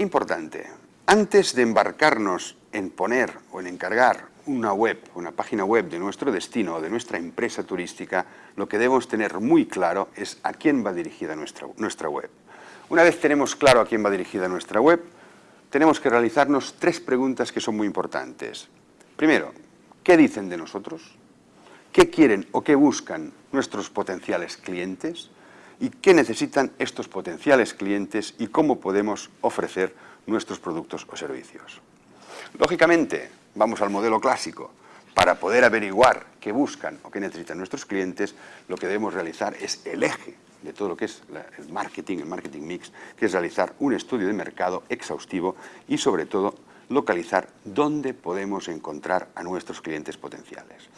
Importante, antes de embarcarnos en poner o en encargar una web, una página web de nuestro destino o de nuestra empresa turística, lo que debemos tener muy claro es a quién va dirigida nuestra, nuestra web. Una vez tenemos claro a quién va dirigida nuestra web, tenemos que realizarnos tres preguntas que son muy importantes. Primero, ¿qué dicen de nosotros? ¿Qué quieren o qué buscan nuestros potenciales clientes? ¿Y qué necesitan estos potenciales clientes y cómo podemos ofrecer nuestros productos o servicios? Lógicamente, vamos al modelo clásico. Para poder averiguar qué buscan o qué necesitan nuestros clientes, lo que debemos realizar es el eje de todo lo que es el marketing, el marketing mix, que es realizar un estudio de mercado exhaustivo y sobre todo localizar dónde podemos encontrar a nuestros clientes potenciales.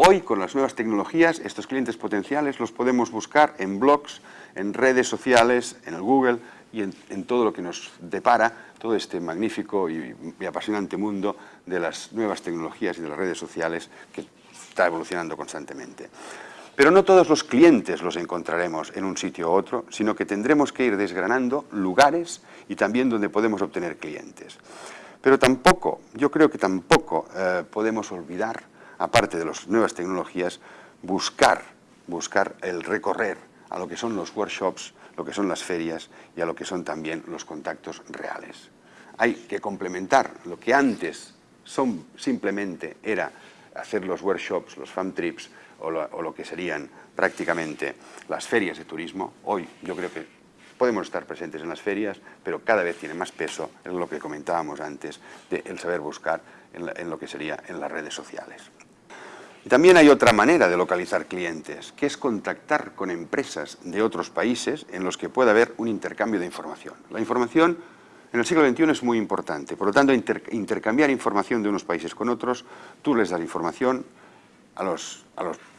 Hoy, con las nuevas tecnologías, estos clientes potenciales los podemos buscar en blogs, en redes sociales, en el Google y en, todo lo que nos depara todo este magnífico y, apasionante mundo de las nuevas tecnologías y de las redes sociales que está evolucionando constantemente. Pero no todos los clientes los encontraremos en un sitio u otro, sino que tendremos que ir desgranando lugares y también donde podemos obtener clientes. Pero tampoco, yo creo que tampoco eh, podemos olvidar, aparte de las nuevas tecnologías, buscar, buscar el recorrer a lo que son los workshops, lo que son las ferias y a lo que son también los contactos reales. Hay que complementar lo que antes son, simplemente era hacer los workshops, los fan trips, o lo, que serían prácticamente las ferias de turismo. Hoy yo creo que podemos estar presentes en las ferias, pero cada vez tiene más peso en lo que comentábamos antes, de el saber buscar en, lo que sería en las redes sociales. Y también hay otra manera de localizar clientes, que es contactar con empresas de otros países en los que pueda haber un intercambio de información. La información en el siglo XXI es muy importante, por lo tanto intercambiar información de unos países con otros, tú les das información, a los,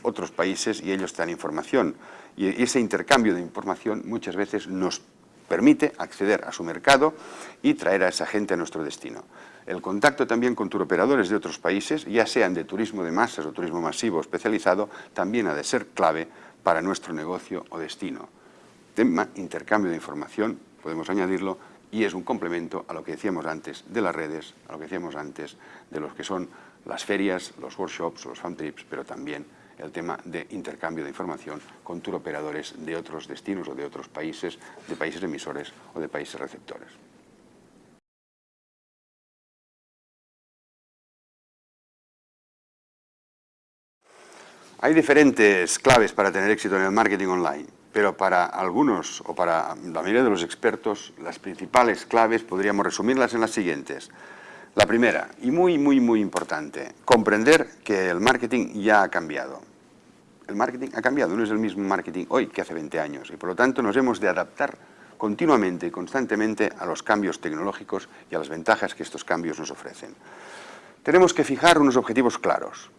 otros países y ellos te dan información. Y ese intercambio de información muchas veces nos permite acceder a su mercado y traer a esa gente a nuestro destino. El contacto también con turoperadores de otros países, ya sean de turismo de masas o turismo masivo especializado, también ha de ser clave para nuestro negocio o destino. Tema intercambio de información, podemos añadirlo, y es un complemento a lo que decíamos antes de las redes, a lo que decíamos antes de los que son las ferias, los workshops, los fan trips, pero también el tema de intercambio de información con operadores de otros destinos o de otros países, de países emisores o de países receptores. Hay diferentes claves para tener éxito en el marketing online, pero para algunos o para la mayoría de los expertos, las principales claves podríamos resumirlas en las siguientes. La primera, y muy, muy, muy importante, comprender que el marketing ya ha cambiado. El marketing ha cambiado, no es el mismo marketing hoy que hace 20 años, y por lo tanto nos hemos de adaptar continuamente y constantemente a los cambios tecnológicos y a las ventajas que estos cambios nos ofrecen. Tenemos que fijar unos objetivos claros.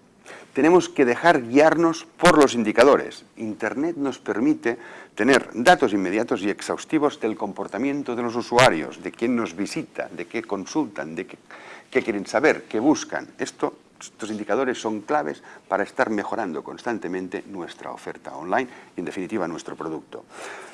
Tenemos que dejar guiarnos por los indicadores. Internet nos permite tener datos inmediatos y exhaustivos del comportamiento de los usuarios, de quién nos visita, de qué consultan, de qué, quieren saber, qué buscan. Esto, estos indicadores son claves para estar mejorando constantemente nuestra oferta online y, en definitiva, nuestro producto.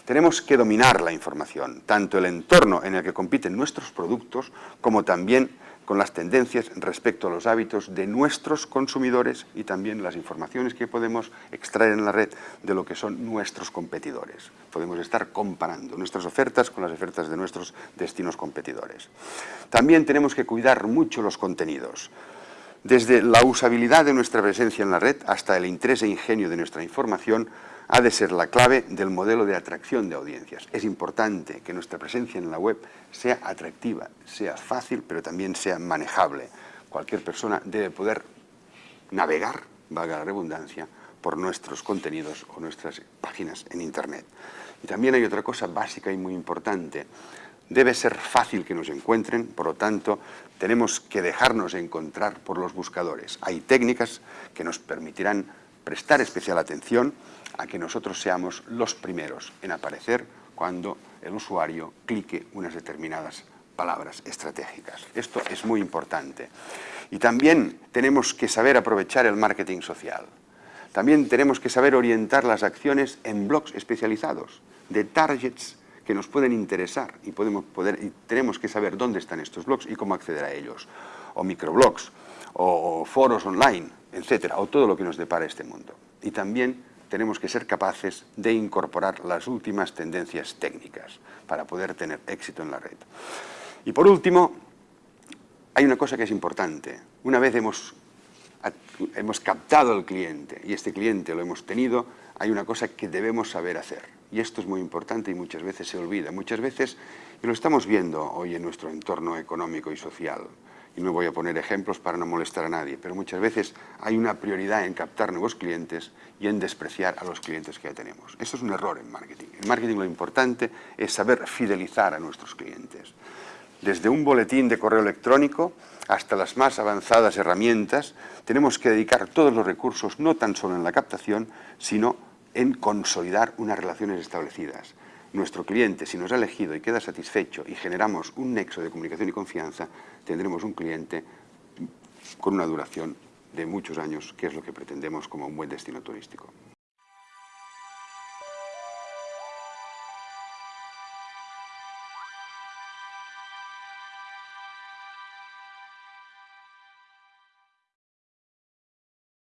Tenemos que dominar la información, tanto el entorno en el que compiten nuestros productos, como también con las tendencias respecto a los hábitos de nuestros consumidores y también las informaciones que podemos extraer en la red de lo que son nuestros competidores. Podemos estar comparando nuestras ofertas con las ofertas de nuestros destinos competidores. También tenemos que cuidar mucho los contenidos. Desde la usabilidad de nuestra presencia en la red hasta el interés e ingenio de nuestra información, ha de ser la clave del modelo de atracción de audiencias. Es importante que nuestra presencia en la web sea atractiva, sea fácil, pero también sea manejable. Cualquier persona debe poder navegar, valga la redundancia, por nuestros contenidos o nuestras páginas en Internet. Y también hay otra cosa básica y muy importante. Debe ser fácil que nos encuentren, por lo tanto, tenemos que dejarnos encontrar por los buscadores. Hay técnicas que nos permitirán prestar especial atención a que nosotros seamos los primeros en aparecer cuando el usuario clique unas determinadas palabras estratégicas. Esto es muy importante. Y también tenemos que saber aprovechar el marketing social. También tenemos que saber orientar las acciones en blogs especializados, de targets que nos pueden interesar y, podemos poder, y tenemos que saber dónde están estos blogs y cómo acceder a ellos, o microblogs, o, foros online, etcétera, o todo lo que nos depara este mundo. Y también tenemos que ser capaces de incorporar las últimas tendencias técnicas para poder tener éxito en la red. Y por último, hay una cosa que es importante. Una vez hemos, hemos captado al cliente y este cliente lo hemos tenido, hay una cosa que debemos saber hacer. Y esto es muy importante y muchas veces se olvida. Muchas veces, y lo estamos viendo hoy en nuestro entorno económico y social, y no voy a poner ejemplos para no molestar a nadie, pero muchas veces hay una prioridad en captar nuevos clientes y en despreciar a los clientes que ya tenemos. Eso es un error en marketing. En marketing lo importante es saber fidelizar a nuestros clientes. Desde un boletín de correo electrónico hasta las más avanzadas herramientas, tenemos que dedicar todos los recursos no tan solo en la captación, sino en consolidar unas relaciones establecidas. Nuestro cliente, si nos ha elegido y queda satisfecho y generamos un nexo de comunicación y confianza, tendremos un cliente con una duración de muchos años, que es lo que pretendemos como un buen destino turístico.